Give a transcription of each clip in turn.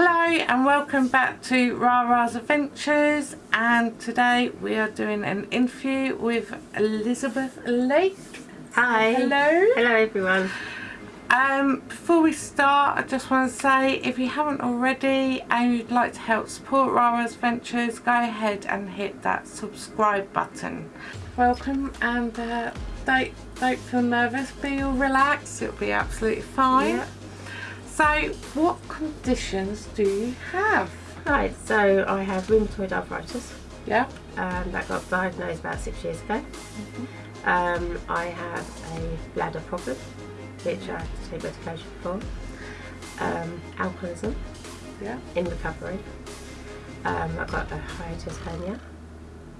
Hello and welcome back to Rara's Adventures and today we are doing an interview with Elizabeth Lake. Hi. Hello. Hello everyone. Um, before we start I just want to say if you haven't already and you'd like to help support Rara's Adventures go ahead and hit that subscribe button. Welcome and uh, don't, don't feel nervous, be all relaxed, it'll be absolutely fine. So, what conditions do you have? Right, so I have rheumatoid arthritis. Yeah. Um, that got diagnosed about six years ago. Um, I have a bladder problem, which I have to take medication for. Um, alcoholism Yeah. in recovery. Um, I've got a hiatus hernia,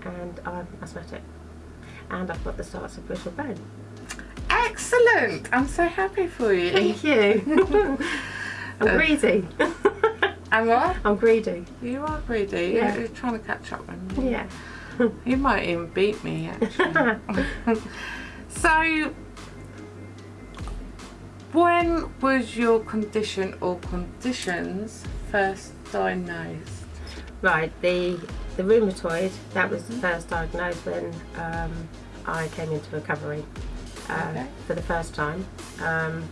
and I'm asthmatic. And I've got the starts of brittle bone. Excellent! I'm so happy for you. Thank you. I'm Uh, greedy. Am what? I'm greedy. You are greedy. Yeah. You're trying to catch up with me. Yeah. You might even beat me, actually. so, when was your condition or conditions first diagnosed? Right, the the rheumatoid that was first diagnosed when um, I came into recovery uh, Okay. for the first time. Um,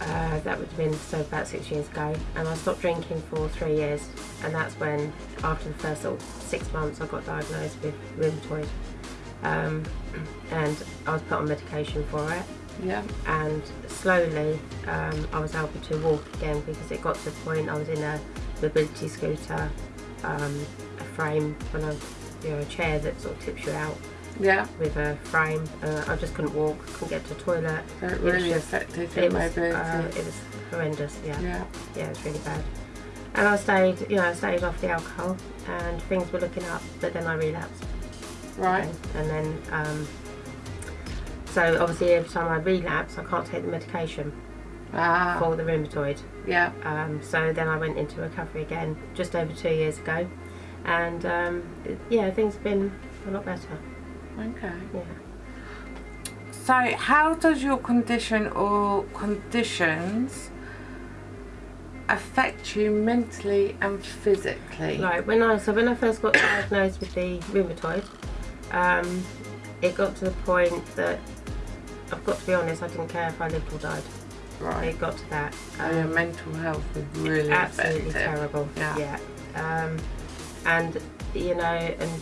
uh, that would have been so about six years ago, and I stopped drinking for three years, and that's when after the first sort of six months I got diagnosed with rheumatoid, um, and I was put on medication for it Yeah. and slowly um, I was able to walk again because it got to the point I was in a mobility scooter, um, a frame, when I, you know, a chair that sort of tips you out Yeah. with a frame. Uh, I just couldn't walk, couldn't get to the toilet. It really was just- affected your It was, mobility. uh, it was horrendous. Yeah, yeah. yeah, it was really bad. And I stayed, you know, I stayed off the alcohol, and things were looking up. But then I relapsed, Right. and then. Um, so obviously, every time I relapse, I can't take the medication Ah. for the rheumatoid. Yeah. Um, so then I went into recovery again just over two years ago, and um, yeah, things have been a lot better. Okay. Yeah. So, how does your condition or conditions affect you mentally and physically? Right. When I so when I first got diagnosed with the rheumatoid, um, it got to the point that I've got to be honest, I didn't care if I lived or died. Right. It got to that. So your mental health was really absolutely affected. terrible. Yeah. Um, and you know, and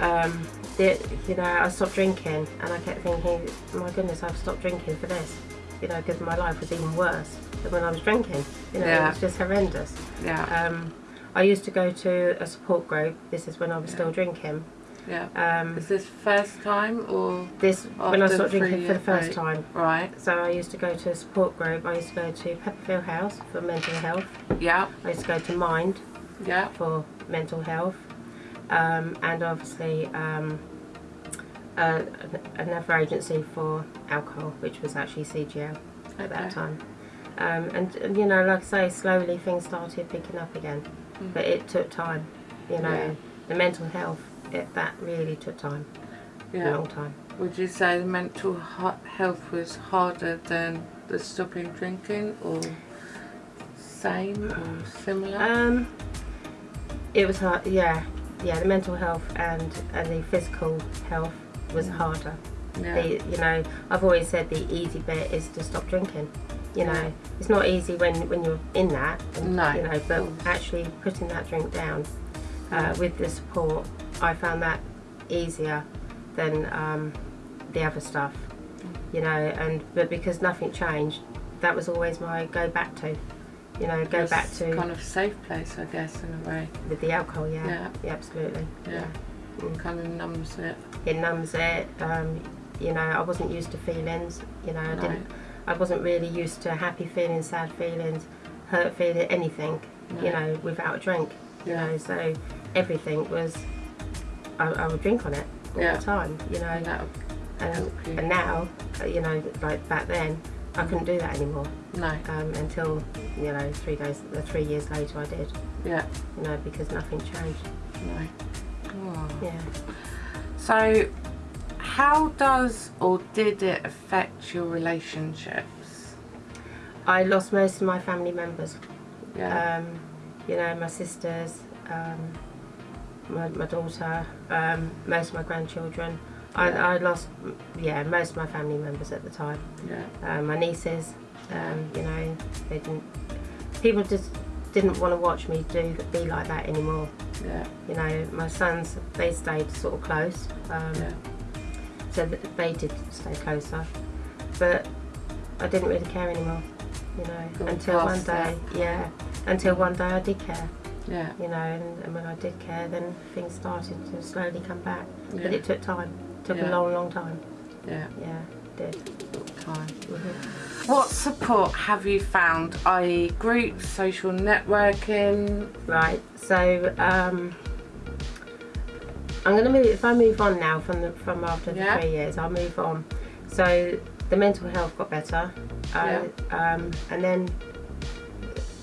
um, you know, I stopped drinking, and I kept thinking, my goodness, I've stopped drinking for this. You know, because my life was even worse than when I was drinking. You know, Yeah. it was just horrendous. Yeah. Um, I used to go to a support group. This is when I was still drinking. Yeah. Um, Is this first time or this when I stopped drinking for the first right. time. right? So I used to go to a support group. I used to go to Pepperfield House for mental health. Yeah. I used to go to Mind Yeah. for mental health, um, and obviously um, uh, another agency for alcohol, which was actually CGL at that time. Um, and, you know, like I say, slowly things started picking up again, Mm. but it took time. You know, Yeah. the mental health, it, that really took time, a long time. Would you say the mental health was harder than the stopping drinking or same or similar? Um, it was hard, yeah, yeah. The mental health and and the physical health was Mm. harder. yeah. The, you know, I've always said the easy bit is to stop drinking. You know, it's not easy when when you're in that. And, No, You know, but actually putting that drink down Yeah. uh, with the support, I found that easier than um, the other stuff. You know, and but because nothing changed, that was always my go back to. You know, go It's back to kind of safe place, I guess, in a way. with the alcohol. Yeah, Yeah. yeah, absolutely. Yeah. Mm. Kind of numbs it. It numbs it. Um, you know, I wasn't used to feelings. You know, I No. didn't. I wasn't really used to happy feelings, sad feelings, hurt feeling, anything. You know, without a drink. You Yeah. know, so everything was. I, I would drink on it all Yeah. the time. You know, And and, and now, you know, like back then, I couldn't do that anymore. no. Um, until you know, three days, uh, three years later, I did. Yeah. You know, because nothing changed. No. Oh. Yeah. So, how does or did it affect your relationships? I lost most of my family members. Yeah. Um, you know, my sisters, um, my, my daughter, um, most of my grandchildren. I, Yeah. I lost, yeah, most of my family members at the time. Yeah. Um, my nieces, um, you know, they didn't. People just didn't want to watch me do be like that anymore. Yeah. You know, my sons, they stayed sort of close. Um, Yeah. so th- they did stay closer, but I didn't really care anymore. You know, until one day, yeah, until one day I did care. Yeah. You know, and, and when I did care, then things started to slowly come back. But it took time. Took Yeah. a long, long time. Yeah. Yeah, it did. Time. Mhm. What support have you found? I.e., groups, social networking. Right. So um, I'm going to move. If I move on now from the from after the Yeah. three years, I'll move on. So the mental health got better, I, um, and then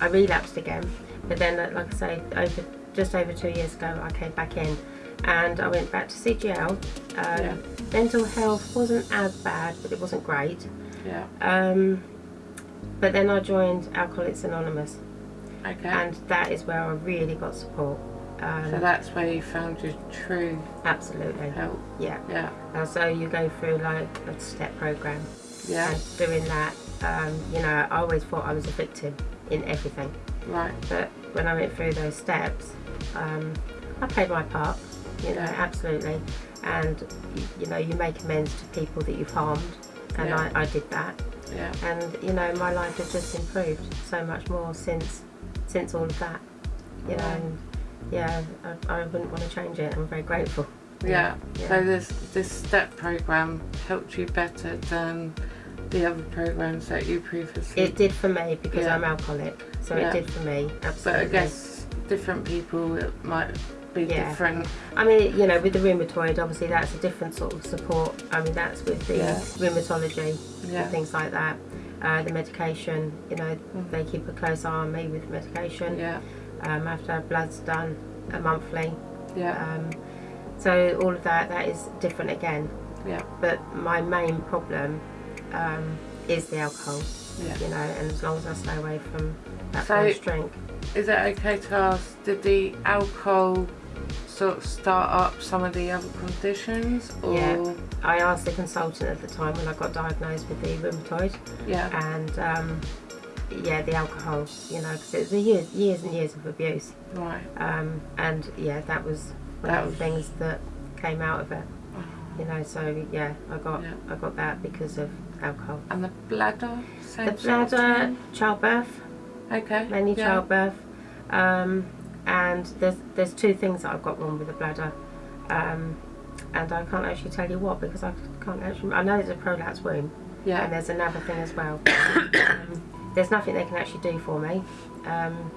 I relapsed again. But then, like I say, over just over two years ago, I came back in, and I went back to CGL. Um, Yeah. Mental health wasn't as bad, but it wasn't great. Yeah. Um, but then I joined Alcoholics Anonymous, Okay. and that is where I really got support. Um, so that's where you found your true absolutely, help. yeah. Yeah. And so you go through like a step program, Yeah. and doing that, um, you know, I always thought I was a victim in everything. Right. But when I went through those steps, um, I played my part, you know, Yeah. absolutely. And you know, you make amends to people that you've harmed, and Yeah. I, I did that. Yeah. And you know, my life has just improved so much more since since all of that. You know, and yeah, I, I wouldn't want to change it. I'm very grateful. Yeah. Yeah. So this this step program helped you better than the other programs that you previously. It did for me because Yeah. I'm alcoholic, so Yeah. it did for me. but I guess different people might be Yeah. different. I mean, you know, with the rheumatoid, obviously that's a different sort of support. I mean, that's with the Yeah. rheumatology Yeah. and things like that. Uh, the medication, you know, Mm. they keep a close eye on me with medication. Yeah. Um, after blood's done, a monthly. Yeah. Um, so all of that, that is different again. Yeah. But my main problem um, is the alcohol, Yeah. you know, and as long as I stay away from that So- first drink. Is it okay to ask, did the alcohol sort of start up some of the other conditions? Or Yeah. I asked the consultant at the time when I got diagnosed with the rheumatoid, Yeah. and um, yeah, the alcohol, you know, because it was years, years and years of abuse, Right. um, and yeah, that was one That of was- the things that came out of it, Oh. you know. So yeah, I got Yeah. I got that because of alcohol. And the bladder? The bladder, childbirth, Okay. many yeah. childbirth, um, and there's there's two things that I've got wrong with the bladder, um, and I can't actually tell you what because I can't actually. I know there's a prolapse wound, yeah and there's another thing as well. um, there's nothing they can actually do for me. Um,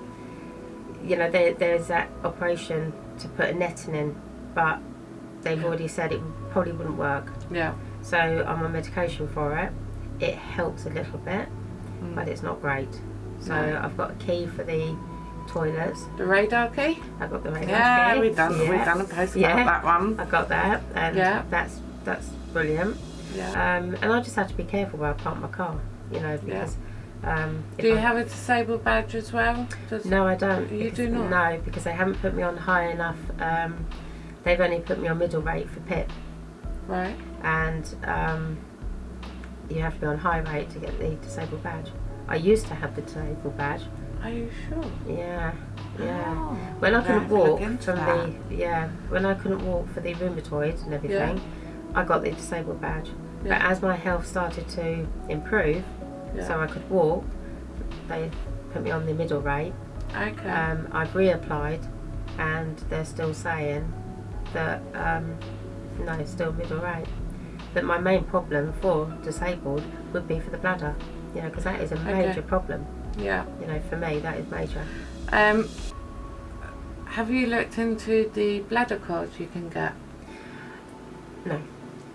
you know, there, there's that operation to put a netting in, but they've already said it probably wouldn't work. Yeah. So I'm on medication for it. It helps a little bit, Mm. but it's not great. So No. I've got a key for the toilets. The radar key? I've got the radar Yeah, key. we've done we've Yeah. done a post Yeah. that one. I got that, and Yeah. that's that's brilliant. Yeah. Um, and I just have to be careful where I park my car, you know, because um, Do you I- have a disabled badge as well? Does, No, I don't. You do not? No, because they haven't put me on high enough. Um, they've only put me on middle rate for PIP, Right. and um, you have to be on high rate to get the disabled badge. I used to have the disabled badge. Are you sure? Yeah, yeah. Oh, When I couldn't have to look walk from that. the yeah, when I couldn't walk for the rheumatoid and everything, I got the disabled badge. But as my health started to improve, Yeah. so I could walk, they put me on the middle rate. okay. Um, I've reapplied, and they're still saying that um, no, still middle rate. That my main problem for disabled would be for the bladder, you know, because that is a Okay. major problem. Yeah. You know, for me that is major. Um, have you looked into the bladder cards you can get? No.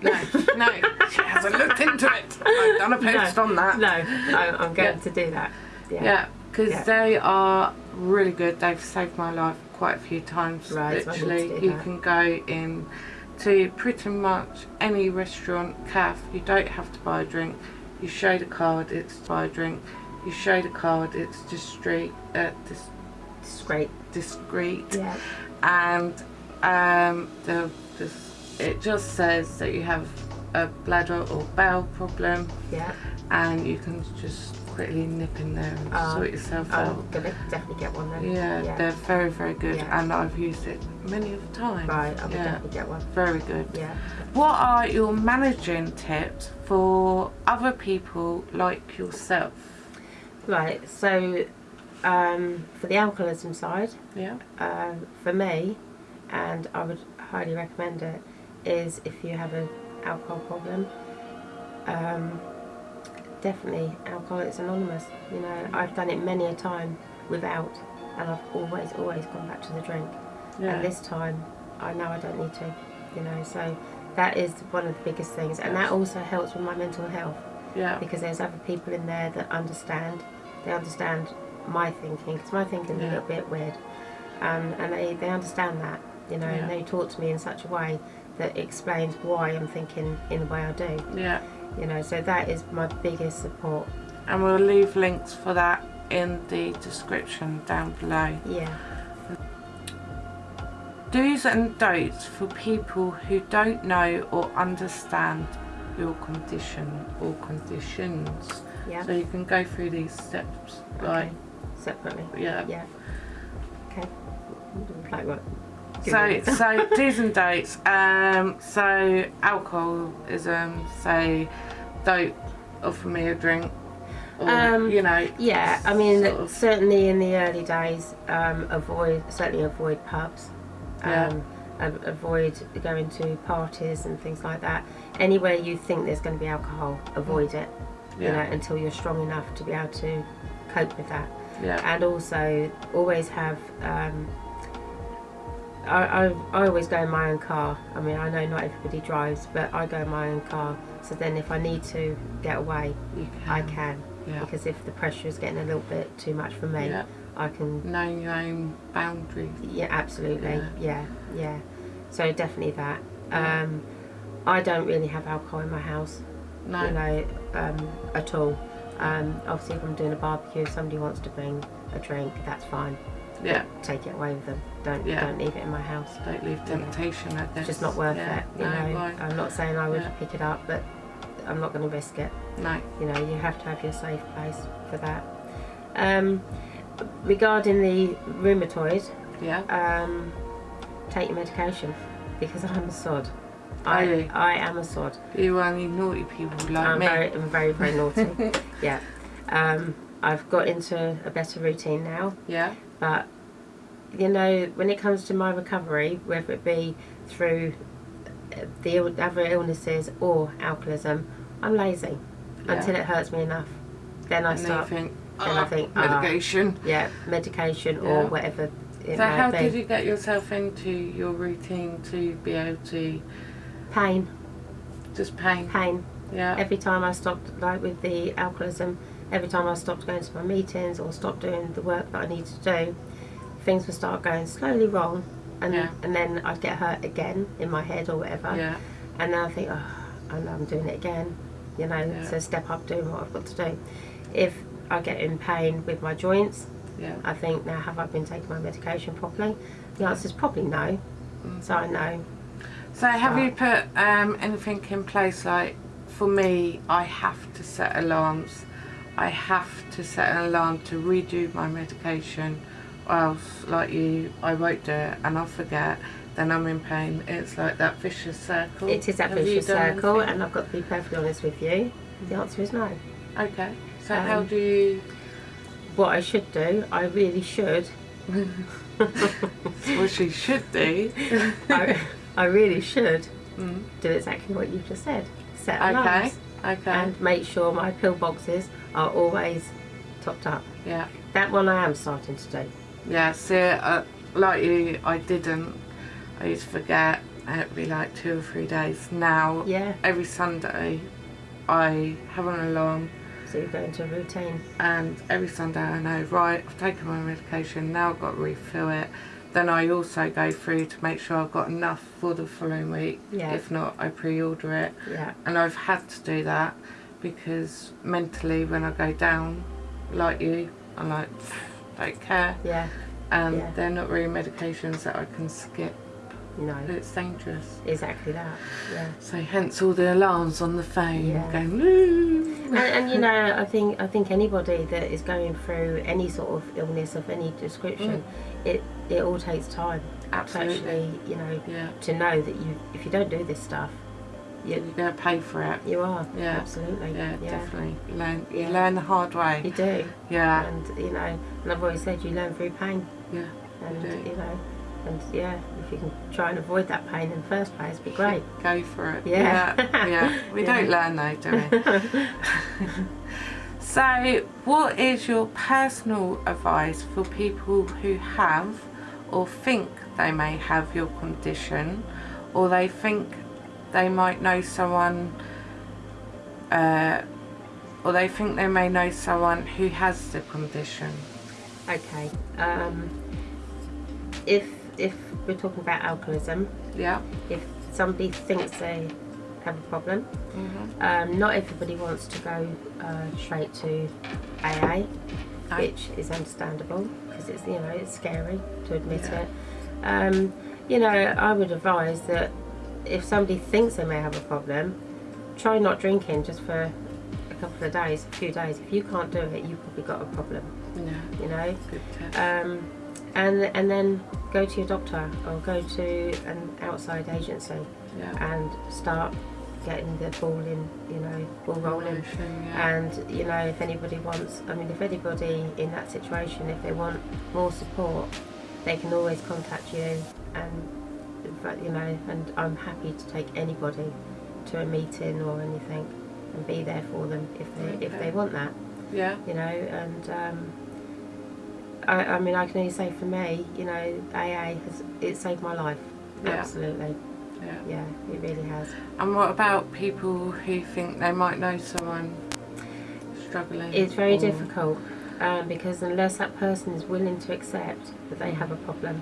No, no, she hasn't looked into it. I've done a post on that. No, I, I'm going Yeah. to do that. Yeah. Yeah, because Yeah. they are really good. They've saved my life quite a few times. Right, so I need to Literally, you that. can go in to pretty much any restaurant, cafe. You don't have to buy a drink. You show the card, it's to buy a drink. You show the card, it's discreet, uh, dis- It's great. discreet Yeah. and um, the, the, it just says that you have a bladder or bowel problem Yeah. and you can just quickly nip in there and Oh, sort yourself I'm out. gonna definitely get one then. Yeah, Yeah. they're very, very good Yeah. and I've used it many of times. Right, I'm gonna Yeah, definitely get one. very good. Yeah. What are your managing tips for other people like yourself? Right. So, um, for the alcoholism side, Yeah, um, for me, and I would highly recommend it, is if you have an alcohol problem, um, definitely Alcoholics Anonymous. You know, I've done it many a time without, and I've always, always gone back to the drink. yeah, And this time, I know I don't need to. You know, so that is one of the biggest things, and that also helps with my mental health yeah, because there's other people in there that understand. They understand my thinking because my thinking is Yeah. a little bit weird, um, and they, they understand that. You know, Yeah. and they talk to me in such a way that explains why I'm thinking in the way I do. yeah. You know, so that is my biggest support. And we'll leave links for that in the description down below. Yeah. Do's and don'ts for people who don't know or understand your condition or conditions. Yeah. So you can go through these steps, like, Okay. Separately. yeah. Yeah. Okay. Like what? So, so do's and don'ts. Um, so alcoholism. So don't offer me a drink. Or, Um, you know. Yeah, I mean, sort of- certainly in the early days, um, avoid certainly avoid pubs. Yeah. Um, avoid going to parties and things like that. Anywhere you think there's going to be alcohol, avoid it. You know, Yeah. until you're strong enough to be able to cope with that. Yeah. And also, always have. Um, I, I, I always go in my own car. I mean, I know not everybody drives, but I go in my own car. So then, if I need to get away, You I can. can Yeah. because if the pressure is getting a little bit too much for me, Yeah. I can. Knowing your own boundaries. Yeah, absolutely. Yeah. Yeah, yeah. So definitely that. Yeah. Um, I don't really have alcohol in my house, No. you know, um, at all. Um, obviously, if I'm doing a barbecue, if somebody wants to bring a drink, that's fine. Yeah. Take it away with them. Don't Yeah. don't leave it in my house. Don't leave temptation. Guess. It's just not worth yeah. it. You no, know, right. I'm not saying I would Yeah. pick it up, but I'm not going to risk it. No. you know you have to have your safe place for that um, regarding the rheumatoid Yeah. um, take your medication because I'm a sod I. I am a sod You're only naughty people like I'm me. very, I'm very very naughty yeah um, I've got into a better routine now Yeah. but you know when it comes to my recovery whether it be through the other illnesses or alcoholism I'm lazy Yeah. until it hurts me enough then I and start you think, then I "Oh, think, ah." medication. yeah, medication Yeah. or whatever so how be. did you get yourself into your routine to be able to Pain, just pain? pain. Yeah. Every time I stopped, like with the alcoholism, every time I stopped going to my meetings or stopped doing the work that I need to do, things would start going slowly wrong, and Yeah. and then I'd get hurt again in my head or whatever, Yeah. and then I think, oh, I know I'm doing it again, you know. Yeah. So step up, doing what I've got to do. If I get in pain with my joints, Yeah. I think now have I been taking my medication properly? The answer is probably no. Mm. So I know So have you put um, anything in place? Like for me, I have to set alarms. I have to set an alarm to redo my medication, or else, like you, I won't do it and I'll forget. Then I'm in pain. It's like that vicious circle. It is that Have vicious circle, anything? and I've got to be perfectly honest with you. The answer is no. Okay. So Um, how do you? What I should do, I really should. What she should do. I, I really should Mm. do exactly what you've just said. Set alarms Okay. and make sure my pill boxes are always topped up. yeah. That one I am starting to do. Yeah, see, uh, like you, I didn't. I used to forget, be like two or three days. Now, Yeah. every Sunday, I have an alarm, So you go into a routine. and every Sunday I know, right, I've taken my medication, now I've got to refill it. Then I also go through to make sure I've got enough for the following week. Yeah. If not, I pre order it. Yeah. And I've had to do that because mentally, when I go down like you, I'm like, don't care. Yeah. And Yeah. they're not really medications that I can skip. No. It's dangerous. Exactly that. Yeah. So hence all the alarms on the phone Yeah. going, and, and you know, I think I think anybody that is going through any sort of illness of any description, mm. it it all takes time Absolutely. actually, you know, Yeah. to know that you if you don't do this stuff, You're you going to pay for it. you are. Yeah. Absolutely. Yeah, yeah. definitely. Learn, you Yeah. learn the hard way. You do. Yeah. And you know, and I've always said you learn through pain. Yeah. And do. you know, and yeah, if you can try and avoid that pain in the first place, be great. Go for it. Yeah. Yeah. yeah. We Yeah. don't learn though, do we? so, what is your personal advice for people who have or think they may have your condition or they think they might know someone uh, or they think they may know someone who has the condition? Okay. Um, if if we're talking about alcoholism, Yeah. if somebody thinks they have a problem, hmm um, not everybody wants to go uh, straight to AA, No. which is understandable because it's you know it's scary to admit Yeah. it. Um, you know, I would advise that if somebody thinks they may have a problem, try not drinking just for a couple of days, a few days. If you can't do it, you've probably got a problem. Yeah. You know, um, and and then go to your doctor or go to an outside agency yeah. and start getting the ball in, you know, ball rolling. Motion, yeah. And you know, if anybody wants, I mean, if anybody in that situation, if they want more support, they can always contact you. And you know, and I'm happy to take anybody to a meeting or anything and be there for them if they if they want that yeah. you know, and um, I, I mean, I can only say for me, you know, AA has it saved my life. Yeah. Absolutely, Yeah. yeah, it really has. And what about people who think they might know someone struggling? It's very or- difficult um, because unless that person is willing to accept that they have a problem,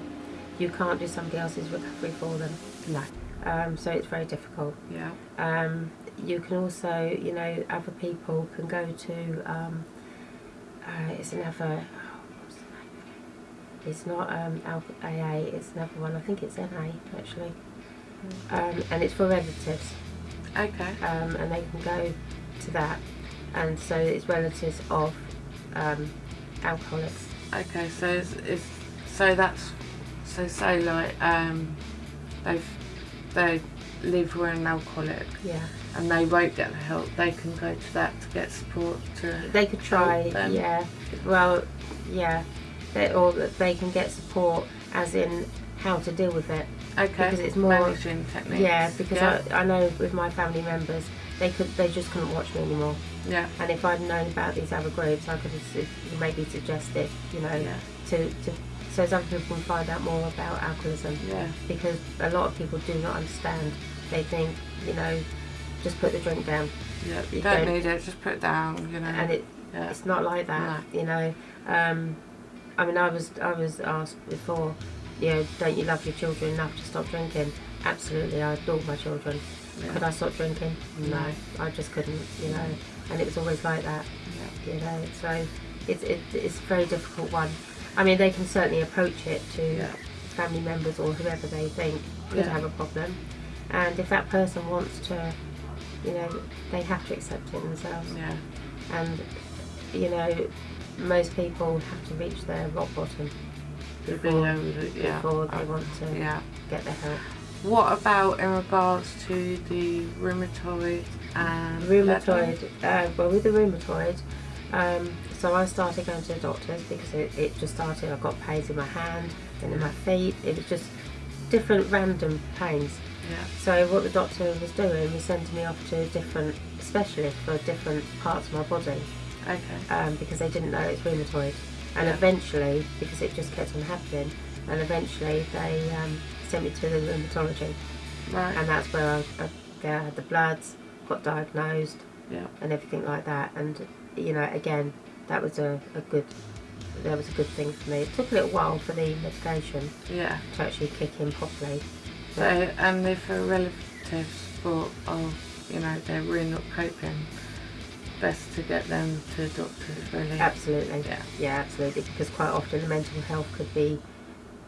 you can't do somebody else's recovery for them. No. Um, so it's very difficult. Yeah. Um, you can also, you know, other people can go to. Um, uh, it's another. oh, what's the name? It's not um, AA. It's another one. I think it's NA actually, um, and it's for relatives, Okay. um, and they can go to that, and so it's relatives of um, alcoholics. Okay. So it's, it's so that's so say like um they've they live with an alcoholic Yeah, and they won't get the help. They can go to that to get support to. they could try. Yeah, well, yeah, or that they can get support, as in how to deal with it. Okay. because it's more- managing techniques. Yeah, because yeah. I, I know with my family members, they could they just couldn't watch me anymore. yeah. And if I'd known about these other groups, I could have maybe suggested, you know, Yeah. to, to so some people can find out more about alcoholism Yeah. because a lot of people do not understand. They think, you know, just put the drink down, Yeah. You You don't, don't- need it. Just put it down. You know. and it yeah. it's not like that, you know. Um, I mean, I was I was asked before, you know, don't you love your children enough to stop drinking? Absolutely, I adore my children. Yeah. Could I stop drinking? No. I just couldn't, you know. And it was always like that, Yeah. you know. So it's it, it's a very difficult one. I mean, they can certainly approach it to Yeah. family members or whoever they think could have a problem, and if that person wants to, you know, they have to accept it themselves. Yeah. And you know, most people have to reach their rock bottom before, to- yeah. before they Uh, want to Yeah. get the help. What about in regards to the rheumatoid and rheumatoid uh, well with the rheumatoid um, so I started going to the doctors because it, it just started I got pains in my hand and in my feet it was just different random pains Yeah. so what the doctor was doing was sending me off to different specialists for different parts of my body Okay. um, because they didn't know it was rheumatoid and Yeah. eventually because it just kept on happening and eventually they um, sent me to the rheumatology Right. and that's where I, I, I had the bloods got diagnosed yeah. and everything like that. And you know, again, that was a, a good that was a good thing for me. It took a little while for the medication Yeah. to actually kick in properly. So, and if a relative thought, oh, you know, they're really not coping, best to get them to doctors, really. Absolutely. Yeah. Yeah, absolutely. Because quite often the mental health could be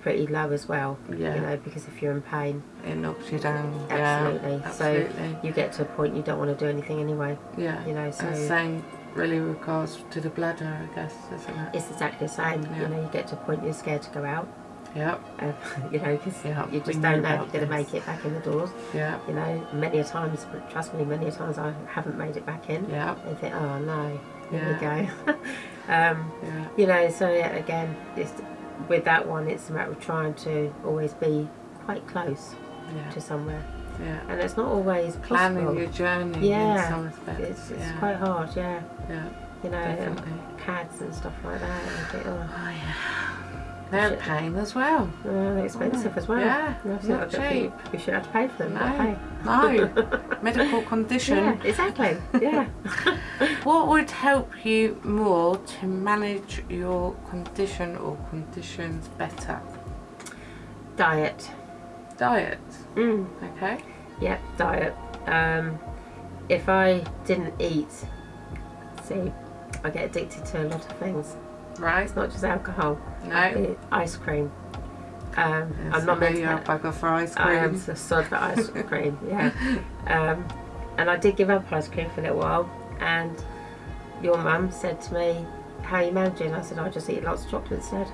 pretty low as well. Yeah. You know, because if you're in pain, It knocks you down. absolutely. Yeah, absolutely. So you get to a point you don't want to do anything anyway. yeah. You know, so And the same really regards to the bladder, I guess, isn't it? it's exactly the same. Yeah. You know, you get to a point you're scared to go out. Yep. Um, you know, because Yeah, you just don't know if you're going to make it back in the doors. Yeah. You know, many a times, trust me, many a times I haven't made it back in. Yeah. And think, oh no, here Yeah. we go. um, Yeah. you know, so yeah, again, it's, with that one, it's a matter of trying to always be quite close Yeah. to somewhere, Yeah. and it's not always Planning possible. your journey Yeah. in some respects. It's, it's yeah. quite hard, yeah. yeah. You know, pads and stuff like that. Think, oh, Oh yeah. They're a pain as well. they're expensive as well. Yeah, think- not I don't think cheap. We should have to pay for them. No. No. Medical condition. Yeah, exactly. Yeah. What would help you more to manage your condition or conditions better? Diet. Diet. Mm. Okay. Yep, diet. Um, if I didn't eat, see, I get addicted to a lot of things. Right. It's not just alcohol. No. I- ice cream. Um, Yes, I'm not meant to. bugger for ice I am cream. a sod for ice cream. Yeah. Um, and I did give up ice cream for a little while, and your mum said to me, "How are you managing?" I said, "I just eat lots of chocolate instead."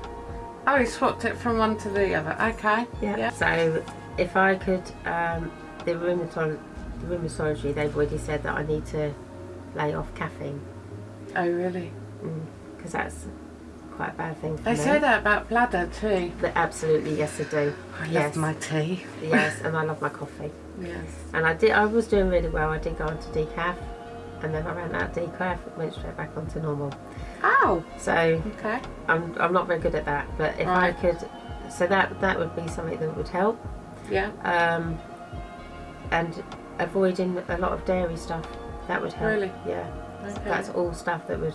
Oh, you swapped it from one to the other. Okay. Yeah. Yeah. So if I could, um, the rheumatology, the rheumatology, they've already said that I need to lay off caffeine Oh, really? because that's quite a bad thing for They me. say that about bladder too. But absolutely, yes, I do. I yes, love my tea. yes, and I love my coffee. Yes. And I did. I was doing really well. I did go on to decaf, and then I ran out of decaf, went straight back onto normal. Oh. So Okay. I'm I'm not very good at that. But if Right. I could, so that that would be something that would help. Yeah. Um, and avoiding a lot of dairy stuff. That would help. Really? Yeah. Okay. That's all stuff that would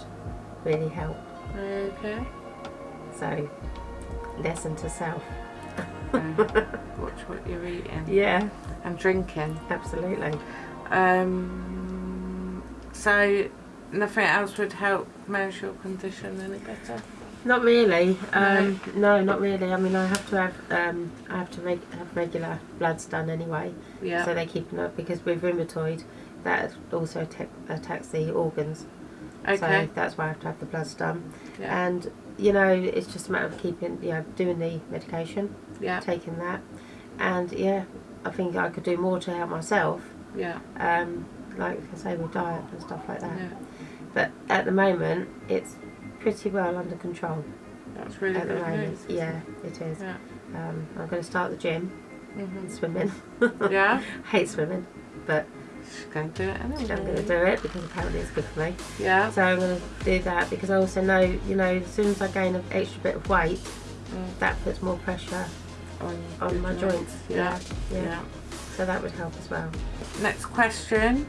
really help. Okay. So lesson to self. Okay. Watch what you're eating Yeah, and drinking. absolutely. Um. So nothing else would help manage your condition any better. Not really. Um, no, not really. I mean, I have to have um, I have to make have regular bloods done anyway. Yeah. So they keep them up because with rheumatoid, that also attack, attacks the organs. Okay. So that's why I have to have the bloods done. yeah. And you know, it's just a matter of keeping, you know, doing the medication, Yeah. taking that, and yeah, I think I could do more to help myself. Yeah. Um, like I say, with diet and stuff like that. Yeah. But at the moment, it's pretty well under control. That's really at the good moment, news. yeah, it? it is. Yeah. Um, I'm going to start the gym, mm -hmm. swimming. Yeah. Hate swimming, but She's going to do it anyway. I'm going to do it because apparently it's good for me. Yeah. So I'm going to do that because I also know, you know, as soon as I gain an extra bit of weight, Mm. that puts more pressure On, on my joints. Yeah. yeah, Yeah. So that would help as well. Next question.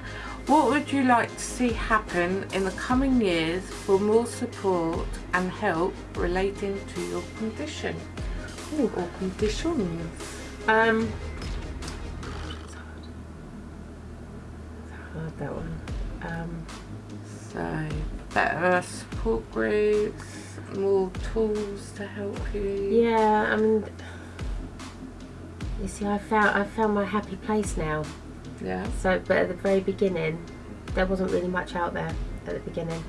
What would you like to see happen in the coming years for more support and help relating to your condition Ooh. or conditions? Um, Hard that one. Um, So, better support groups, more tools to help you. yeah, I mean, you see, I found I found my happy place now. Yeah. So, but at the very beginning, there wasn't really much out there at the beginning,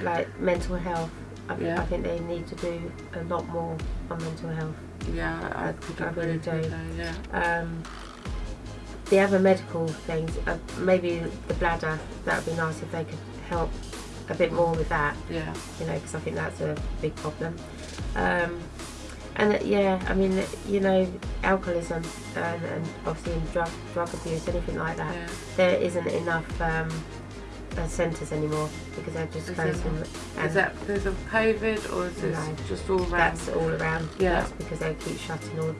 like mental health. I, Yeah. I think they need to do a lot more on mental health. Yeah, I, I- I really do. Yeah. Um, the other medical things, uh, maybe the bladder. That would be nice if they could help a bit more with that. Yeah. You know, because I think that's a big problem. Um, and uh, yeah, I mean, you know, alcoholism and, and obviously drug drug abuse, anything like that. Yeah. There isn't enough um, uh, centres anymore because they're just Is closing. there and Is that because of COVID or is this No. just all round? that's all around. Yeah. That's because they keep shutting all.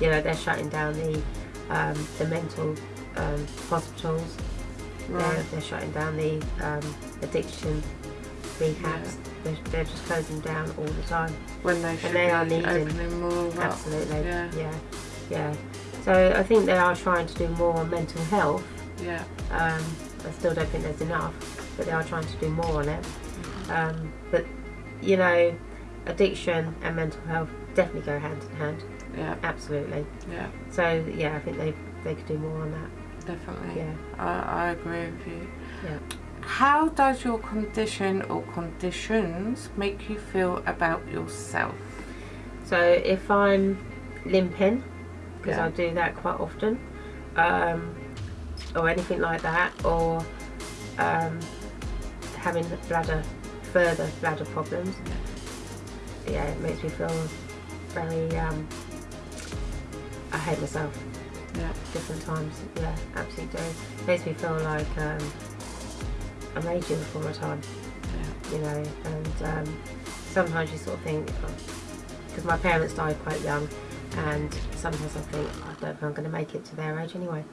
You know, they're shutting down the um, the mental um, hospitals. They're, they're shutting down the um, addiction rehabs. They're, they're just closing down all the time. When they should they be are needing- more up. Absolutely. Yeah. yeah. Yeah. So I think they are trying to do more on mental health. Yeah. Um, I still don't think there's enough. but they are trying to do more on it. Um, but you know, addiction and mental health definitely go hand in hand. Yeah, Absolutely. yeah, So yeah, I think they they could do more on that. definitely. Yeah. I, I agree with you. Yeah. How does your condition or conditions make you feel about yourself? So if I'm limping, because Yeah. I do that quite often, um, or anything like that, or um, having bladder further bladder problems, yeah, it makes me feel very. Um, I hate myself Yeah, different times. Yeah, absolutely do. Makes me feel like um, I'm aging before my time. yeah, you know, and um, sometimes you sort of think, because my parents died quite young, and sometimes I think, I don't know if I'm going to make it to their age anyway,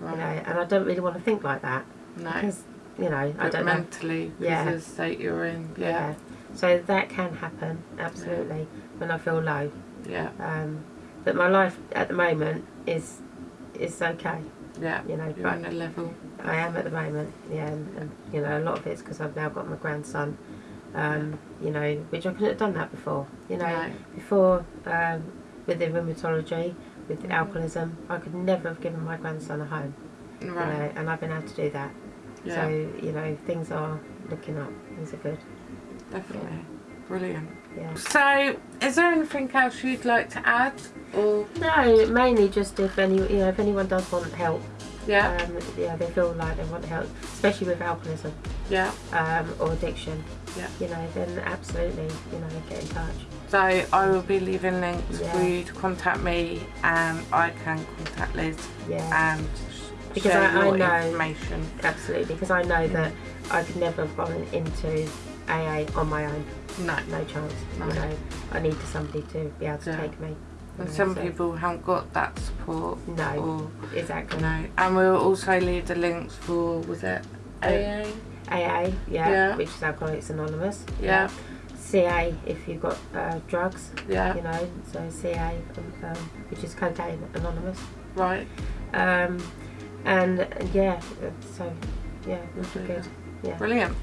you know, and I don't really want to think like that, No, because, you know, I don't know. mentally, because Yeah. of the state you're in. Yeah, So that can happen, absolutely, when I feel low. yeah, Um, but my life at the moment is is okay, yeah. you know, You're on a level. I am at the moment, yeah, and, and you know, a lot of it's because I've now got my grandson, um, you know, which I couldn't have done that before, you know. No. Before, um, with the rheumatology, with the Mhm. alcoholism, I could never have given my grandson a home, you Right. know, and I've been able to do that. Yeah, So, you know, things are looking up, things are good, definitely. Brilliant. yeah. So, is there anything else you'd like to add? Or No, mainly just if any, you know, if anyone does want help, yeah, um, yeah, they feel like they want help, especially with alcoholism yeah. um, or addiction, Yeah. you know, then absolutely, you know, get in touch. So I will be leaving links Yeah. for you to contact me, and I can contact Liz Yeah. and Because share I- I know- information. Absolutely, because I know that I could never have gone into AA on my own. No. No chance. No. You know, I need somebody to be able to Yeah. take me. And some people haven't got that support. No, Or exactly. no. And we'll also leave the links for was it AA? AA, yeah, Yeah. which is Alcoholics Anonymous. Yeah. CA if you've got uh, drugs, Yeah. you know, so CA, um, um, which is Cocaine Anonymous. Right. Um, and, yeah, uh, so yeah, be good. Yeah. Brilliant.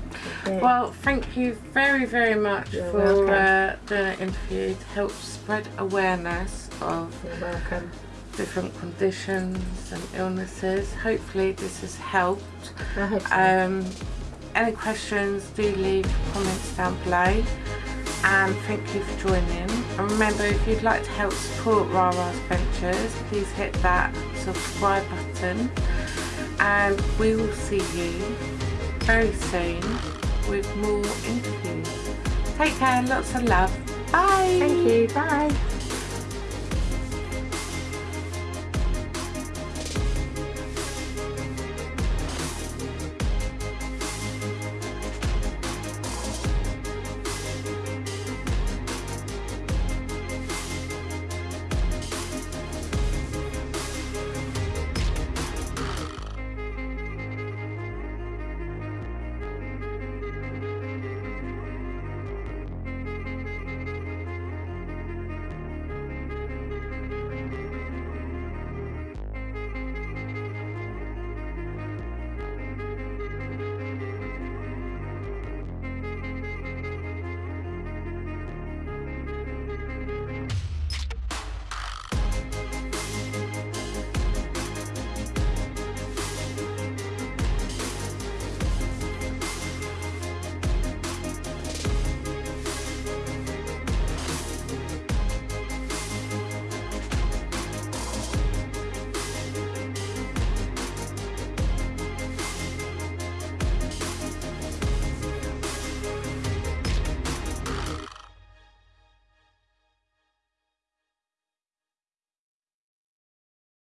yeah. Well, thank you very, very much You're for uh, doing an interview to help spread awareness of different conditions and illnesses. Hopefully, this has helped. So. Um, any questions, do leave comments down below. And thank you for joining. And remember, if you'd like to help support Rara's Ventures, please hit that subscribe button. And we will see you very soon with more interviews. Take care, lots of love. Bye. Thank you. Bye.